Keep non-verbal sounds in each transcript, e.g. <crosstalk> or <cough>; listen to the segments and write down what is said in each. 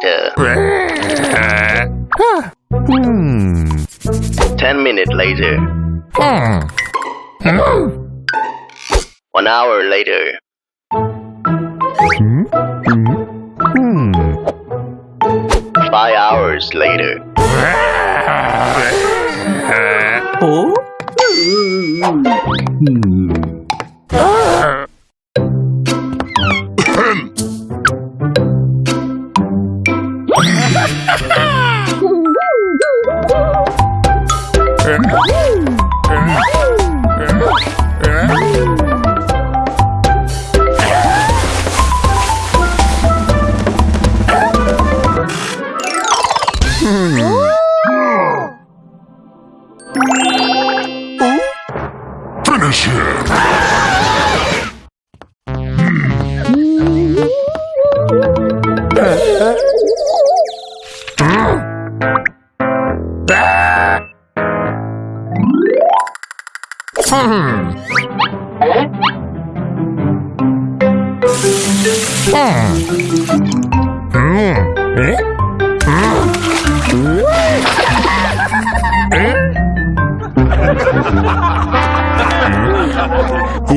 later. Hmm. Ten minutes later. Hmm. Hmm. One hour later. Hmm. Hmm. Five hours later. oh? 이? 이?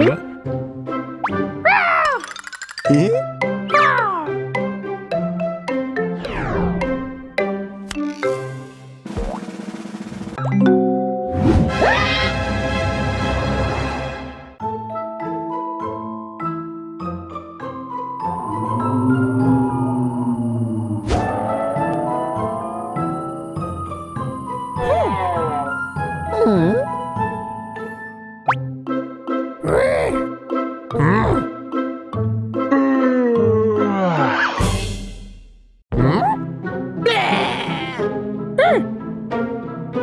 응?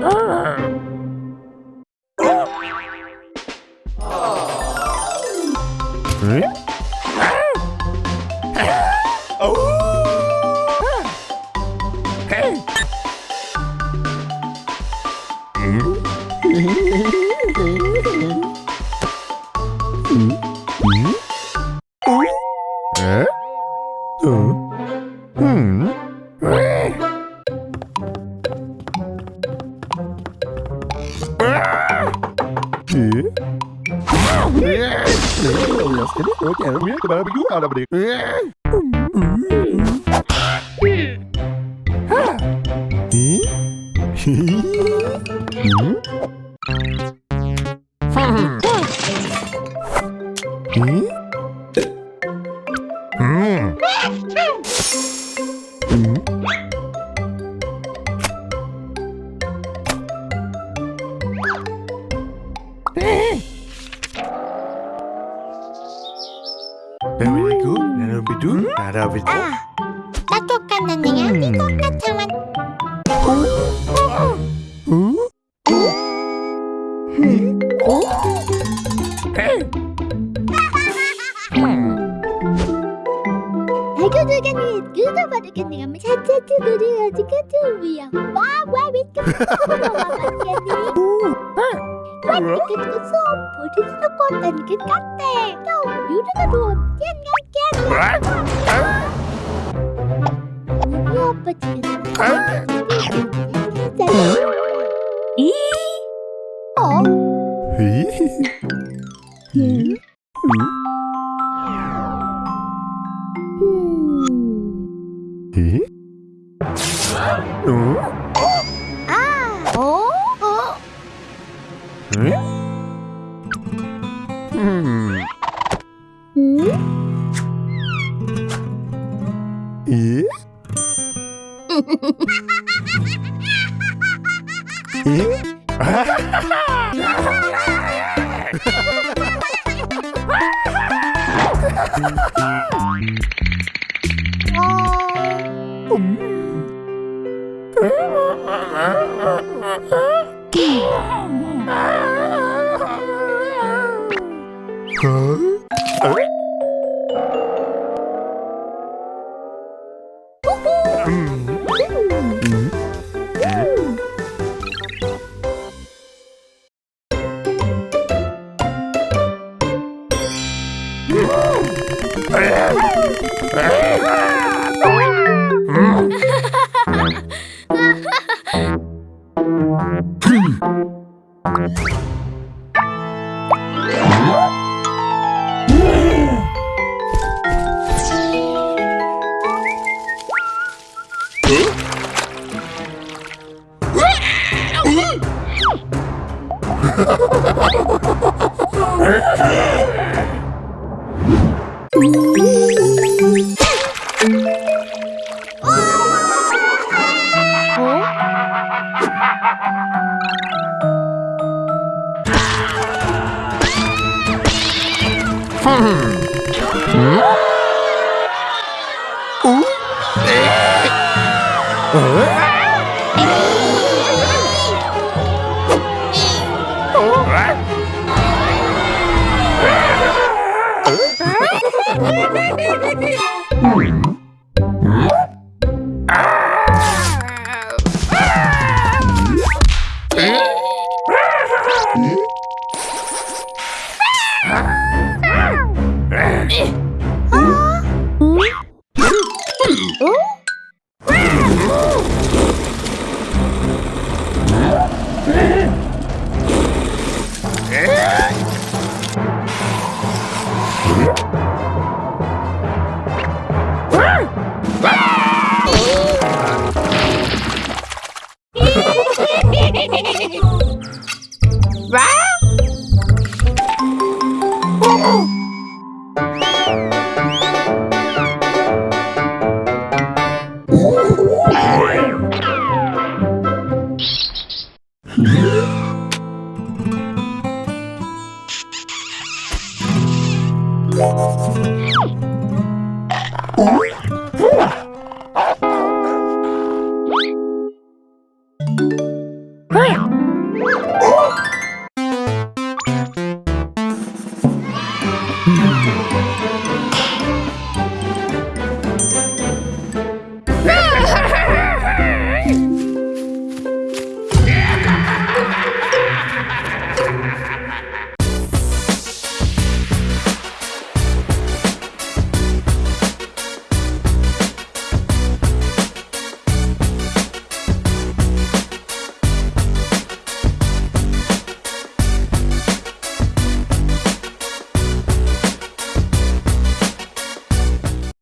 啊 cara briga. Hum? 뚜루비두 따라비두 나 똑같는 내가 니 똑같아만 어? 어? 알 음? 음? 어? 들겠니 유도받겠니 하면 차차차 노래하지 같은 위야 와와 믿고 와와 믿고 소포를 섞었다니까 같대 또 유도가 좋아 <laughs> 咦？哦？咦？咦？咦？Mm. Mm-hmm. Ha ha ha ha! Oh.